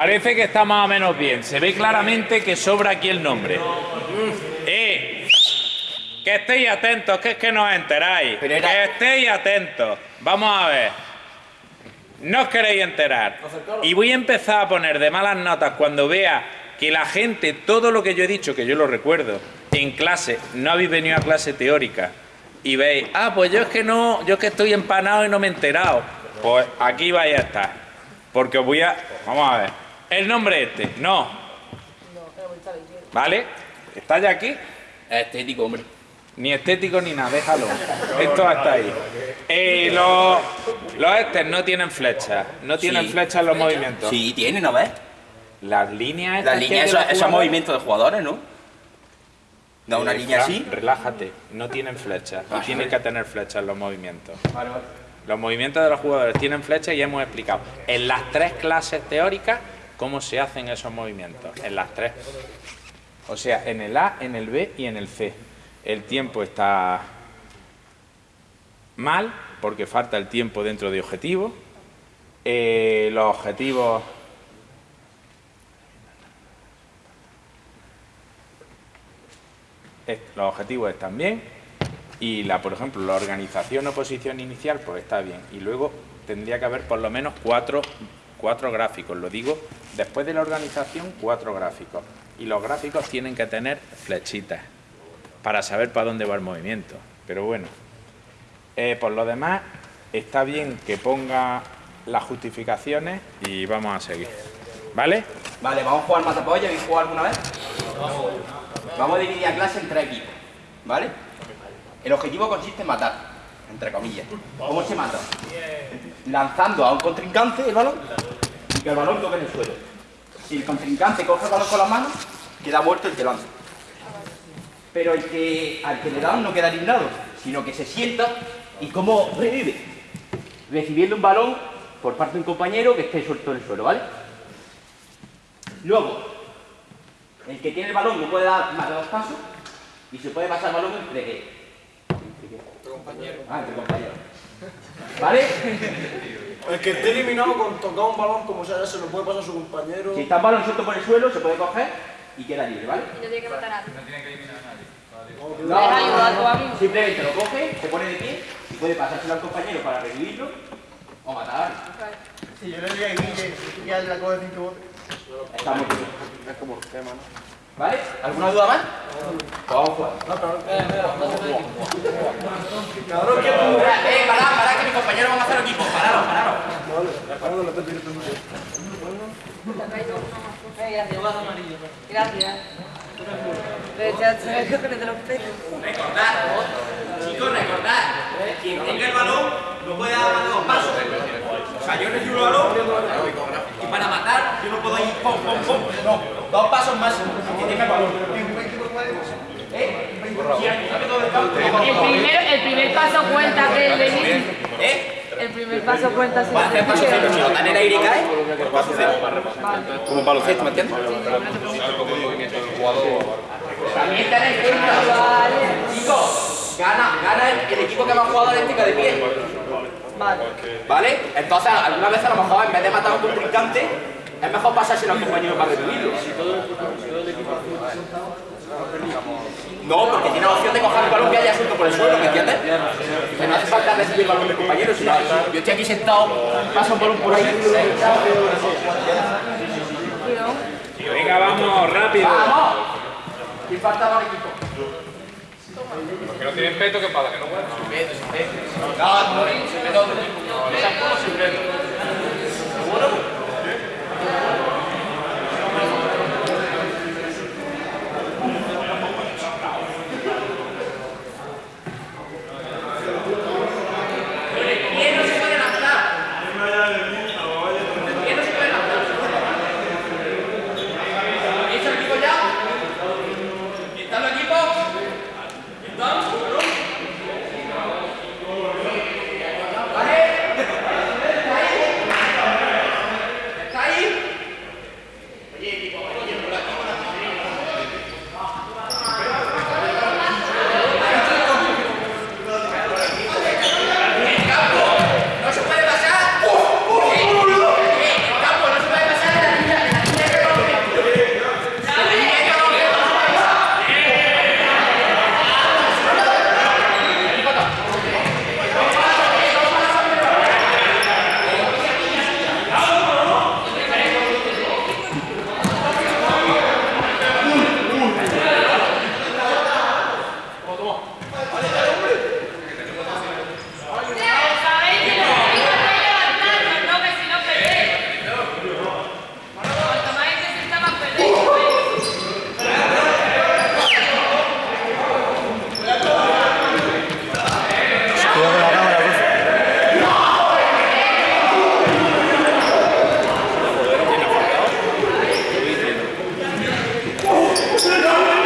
Parece que está más o menos bien. Se ve claramente que sobra aquí el nombre. ¡Eh! Que estéis atentos, que es que no os enteráis. Era- Que estéis atentos. Vamos a ver. No os queréis enterar. Y voy a empezar a poner de malas notas cuando vea que la gente, todo lo que yo he dicho, que yo lo recuerdo, en clase, no habéis venido a clase teórica, y veis, ah, pues yo es que no, yo es que estoy empanado y no me he enterado. Pues aquí vais a estar. Porque os voy a. Vamos a ver. El nombre este, no. ¿Vale? ¿Está ya aquí? Estético, hombre. Ni estético ni nada, déjalo. Esto hasta ahí. Eh, los, los estes no tienen flechas. No tienen Sí. flechas los movimientos. Sí, tiene, ¿no ves? Las líneas Las líneas, esos, movimientos de jugadores, ¿no? Da una Eh, línea así. Relájate, no tienen flechas. Y Vale. tienen que tener flechas los movimientos. Vale, vale. Los movimientos de los jugadores tienen flechas y ya hemos explicado en las tres clases teóricas cómo se hacen esos movimientos. En las tres. O sea, en el A, en el B y en el C. El tiempo está mal porque falta el tiempo dentro de objetivo. Eh, los objetivos... los objetivos están bien y la, por ejemplo, la organización o posición inicial, pues está bien. Y luego tendría que haber por lo menos cuatro, cuatro gráficos. Lo digo, después de la organización, cuatro gráficos. Y los gráficos tienen que tener flechitas para saber para dónde va el movimiento. Pero bueno, Eh, por lo demás, está bien que ponga las justificaciones y vamos a seguir. ¿Vale? Vale, vamos a jugar matapolla. ¿Habéis jugado alguna vez? Vamos a dividir la clase en tres equipos. ¿Vale? El objetivo consiste en matar, entre comillas. ¿Cómo se mata? Lanzando a un contrincante el balón y que el balón toque en el suelo. Si el contrincante coge el balón con las manos, queda muerto el que lanza. Pero el que, al que le dan no queda eliminado, sino que se sienta y cómo revive. Recibiendo un balón por parte de un compañero que esté suelto en el suelo, ¿vale? Luego, el que tiene el balón no puede dar más de dos pasos y se puede pasar el balón entre qué? ¿Entre compañero. Ah, entre compañeros. ¿Vale? El que esté eliminado con tocar un balón como sea, se lo puede pasar a su compañero. Si está el balón suelto por el suelo, se puede coger y queda libre, ¿vale? Y no tiene que matar a nadie. No, ¿Puedes ayudar a tu amigo? Simplemente lo coge, se pone de pie y puede pasárselo al compañero para revivirlo o matar. Si yo le diría a Guille que ya la coge cinco botes. Está muy bien. ¿Vale? ¿Alguna duda más? Vamos a jugar. Cabrón, que tú. Eh, pará, pará, que mis compañeros van a hacer equipo. Pararos, pararos. Gracias. Pero ya sabes que te los pelos. Recordad, chicos, recordad. Quien tenga el balón no puede dar más de dos pasos. O sea, yo recibo el balón y para matar yo no puedo ir pom, pom, pom. No, dos pasos máximo. Que tenga el balón. ¿Eh? El campo, El primer, el primer paso cuenta que el de ¿Eh? El primer paso cuenta si a hacer paso cero. Si lo dan en el aire y cae, paso cero. Como un baloncesto, ¿me entiendes? También tenéis en cuenta, chicos, gana, gana el, el equipo que más tenga de pie. Vale. ¿Vale? Entonces, alguna vez a lo mejor en vez de matar a un contrincante, es mejor pasárselo al compañero para revivirlo. No, porque tiene la opción de coger el balón que haya suelto por el suelo, ¿me entiendes? Que no hace falta recibir el balón del compañero, sino yo estoy aquí sentado, pasa un balón por ahí. Venga, vamos, rápido. ¡Vamos! ¿Quién faltaba al equipo? Que no tienen peto que para que no puedan. No, no, se mete otro equipo. ¿Seguro? Amsterdam!